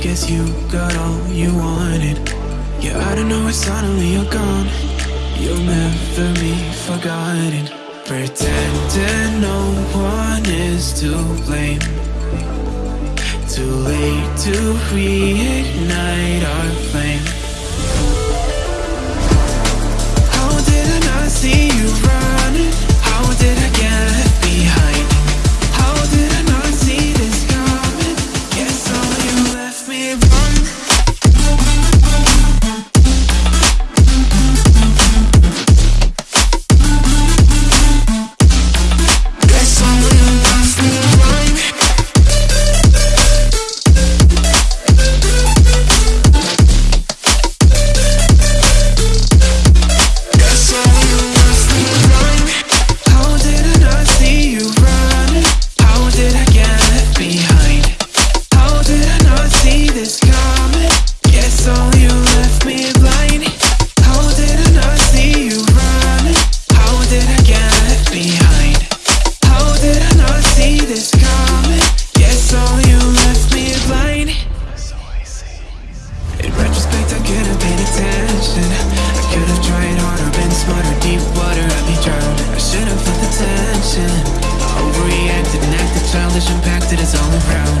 Guess you got all you wanted. Yeah, I don't know, it's suddenly you're gone. You'll never be forgotten. Pretending no one is to blame. Too late to reignite our flame. that is all around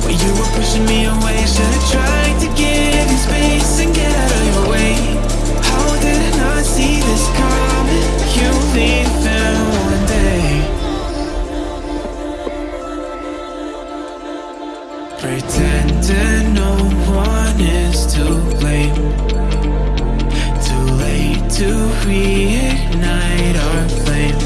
But you were pushing me away Should've tried to give you space And get out of your way. How did I not see this coming? You leaving one day. Pretending no one is to blame. Too late to reignite our flame.